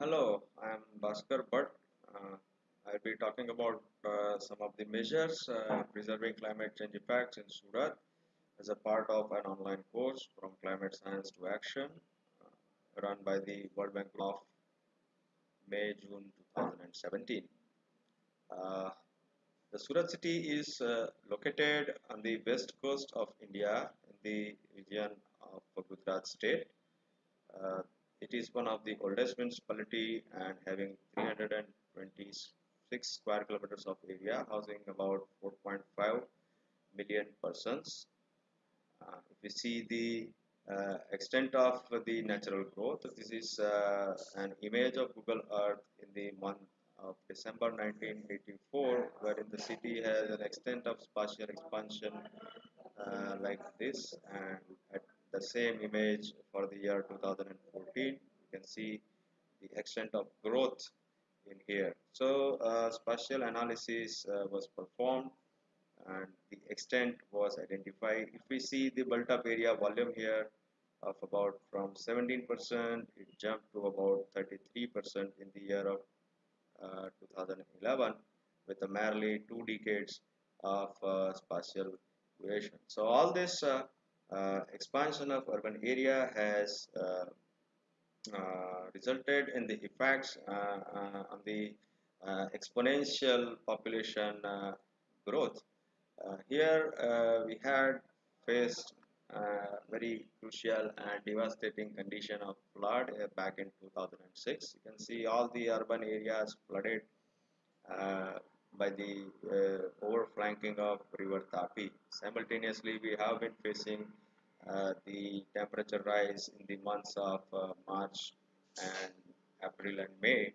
Hello, I am Bhaskar Bhatt. Uh, I'll be talking about uh, some of the measures uh, preserving climate change effects in Surat as a part of an online course from climate science to action uh, run by the World Bank of May June 2017. Uh, the Surat city is uh, located on the west coast of India in the region of Gujarat state. It is one of the oldest municipality and having 326 square kilometers of area, housing about 4.5 million persons. Uh, if we see the uh, extent of the natural growth, this is uh, an image of Google Earth in the month of December 1984, wherein the city has an extent of spatial expansion uh, like this, and the same image for the year 2014 you can see the extent of growth in here. So uh, spatial analysis uh, was performed and the extent was identified. If we see the built up area volume here of about from 17% it jumped to about 33% in the year of uh, 2011 with merely two decades of uh, spatial variation. So all this uh, expansion of urban area has uh, uh, resulted in the effects on the exponential population growth. here we had faced uh, very crucial and devastating condition of flood uh, back in 2006 you can see all the urban areas flooded uh, by the uh, overflanking of river Tapi. Simultaneously, we have been facing uh, the temperature rise in the months of uh, March and April and May.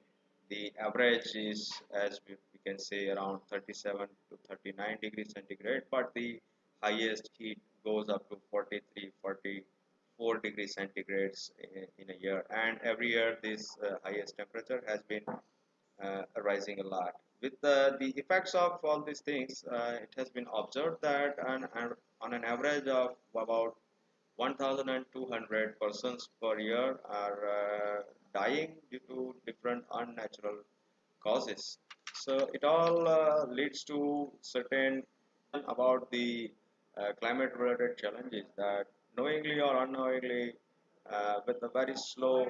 The average is, as we, can say, around 37 to 39 degrees centigrade, but the highest heat goes up to 43, 44 degrees centigrades in, a year. And every year, this uh, highest temperature has been uh, rising a lot with the, the effects of all these things, uh, it has been observed that on, on an average of about 1,200 persons per year are uh, dying due to different unnatural causes. So it all uh, leads to certain about the uh, climate related challenges that knowingly or unknowingly uh, with a very slow,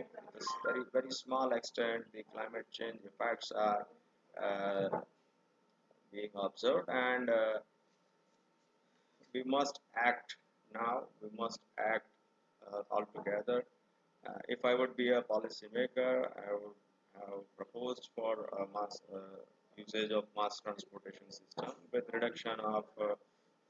very very small extent, the climate change effects are uh, being observed and uh, we must act now we must act uh, all together. If I would be a policymaker I would have proposed for mass usage of mass transportation system with reduction of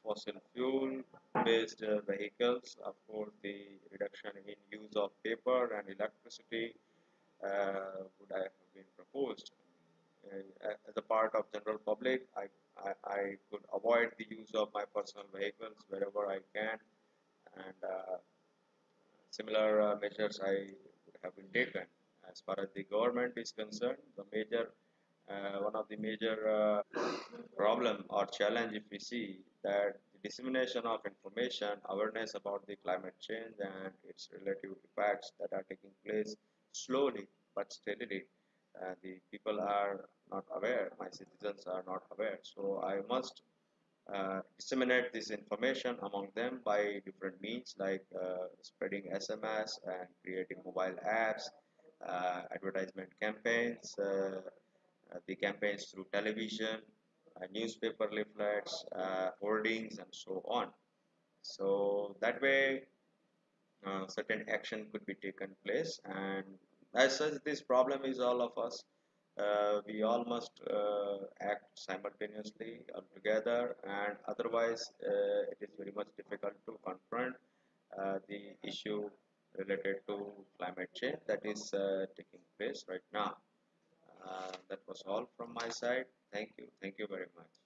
fossil fuel based uh, vehicles of course the reduction in use of paper and electricity uh, would have been proposed. uh, as a part of general public I, I, I, could avoid the use of my personal vehicles wherever I can. And uh, similar uh, measures I would have been taken. As far as the government is concerned the major uh, one of the major uh, problem or challenge if we see that the dissemination of information awareness about the climate change and its relative effects that are taking place slowly but steadily uh, the people are not aware my citizens are not aware. So I must uh, disseminate this information among them by different means like uh, spreading SMS and creating mobile apps uh, advertisement campaigns uh, uh, the campaigns through television newspaper leaflets hoardings and so on. So that way certain action could be taken place and as such this problem is all of us. Uh, we all must uh, act simultaneously or together and otherwise uh, it is very much difficult to confront uh, the issue related to climate change that is uh, taking place right now. That was all from my side. Thank you. Thank you very much